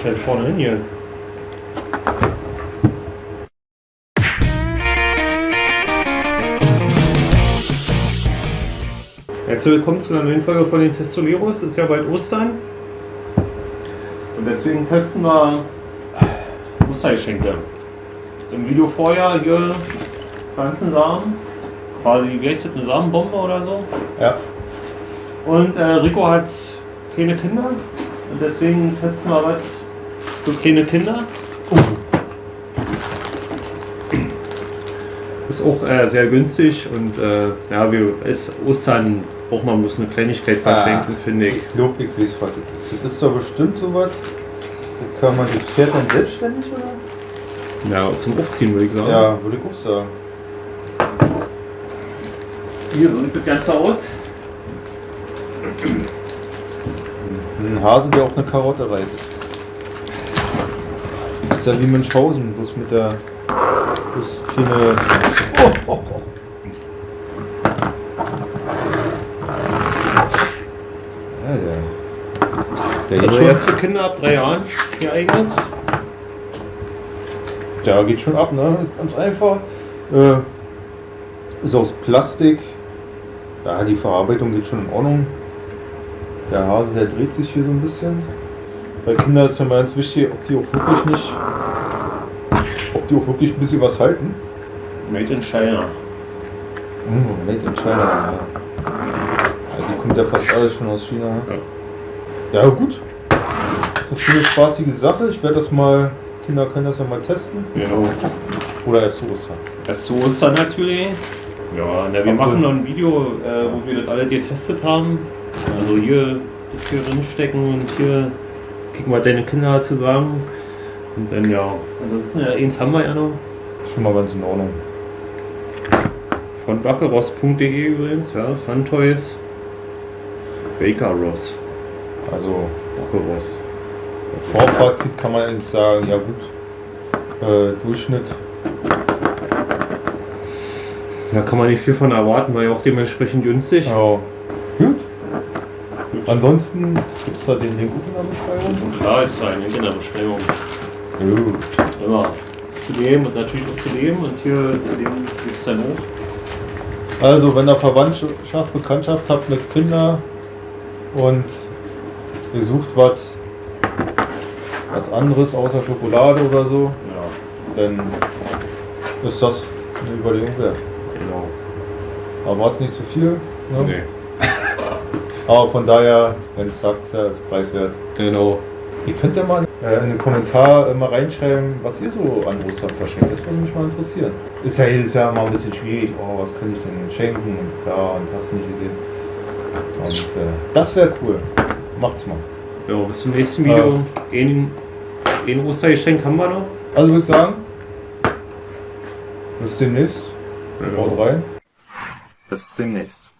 Schnell vorne hin hier. Herzlich willkommen zu einer neuen Folge von den Testoleros. Es ist ja bald Ostern. Und deswegen testen wir Ostergeschenke. Im Video vorher hier Pflanzensamen. Quasi, wie heißt das, eine Samenbombe oder so? Ja. Und äh, Rico hat kleine Kinder. Und deswegen testen wir was für kleine Kinder. Ist auch äh, sehr günstig und äh, ja, wir ist Ostern braucht man bloß eine Kleinigkeit verschenken, finde ich. Ich glaube, ich weiß, was das ist. Das ist doch bestimmt sowas. Da kann man das Pferd dann selbstständig oder? Ja, zum Aufziehen würde ich sagen. Ja, würde ich auch sagen. Hier, so sieht das Ganze aus. Ein Hase, der auf eine Karotte reitet. Das ist ja wie Münchhausen, bloß mit der. bloß keine. Oh, oh, oh. Ja, geht, Also schon, erst für Kinder ab drei Jahren geeignet. der geht schon ab, ne? Ganz einfach. Äh, ist aus Plastik. Ja, die Verarbeitung geht schon in Ordnung. Der Hase, der dreht sich hier so ein bisschen. Bei Kindern ist ja mal ganz wichtig, ob die auch wirklich nicht. ob die auch wirklich ein bisschen was halten. Made in China. Mm, made in China. Ja. Ja, die kommt ja fast alles schon aus China. Ja, gut. Das ist eine spaßige Sache. Ich werde das mal. Kinder können das ja mal testen. Genau. Oder erst so ist Das zu Ostern natürlich. Ja, na, wir machen noch ein Video, äh, wo wir das alle getestet haben. Also hier das hier drin stecken und hier gucken, was deine Kinder dazu sagen. Und dann ja, ansonsten ja, eins haben wir ja noch. Schon mal ganz in Ordnung. Von backeross.de übrigens, ja, Fun Toys. Baker Ross, Also, Backeross. Vorfazit kann man eigentlich sagen, ja gut. Äh, Durchschnitt. Da kann man nicht viel von erwarten, weil ja auch dementsprechend günstig. Ja. Gut. Ansonsten gibt es da den Link in der Beschreibung. Klar, jetzt ein Link in der Beschreibung. Gut. Immer zu dem und natürlich auch zu dem und hier zu dem gibt es dann hoch. Also, wenn ihr Verwandtschaft, Bekanntschaft habt mit Kindern und ihr sucht was, was anderes außer Schokolade oder so, Ja, dann ist das eine Überlegung wert. genau. Erwartet nicht zu viel, ne? Nee. aber von daher, wenn es sagt, ja, ist preiswert. Genau. Ihr könnt ja mal äh, in den Kommentar mal reinschreiben, was ihr so an Ostern verschenkt. Das würde mich mal interessieren. Ist ja jedes Jahr mal ein bisschen schwierig. Oh, was könnte ich denn schenken? Und ja, und hast du nicht gesehen. Und äh, das wäre cool. Macht's mal. Ja, bis zum nächsten Video. Ein, ein Ostergeschenk haben wir noch. Also würde ich sagen, bis demnächst. Haut rein. Bis demnächst.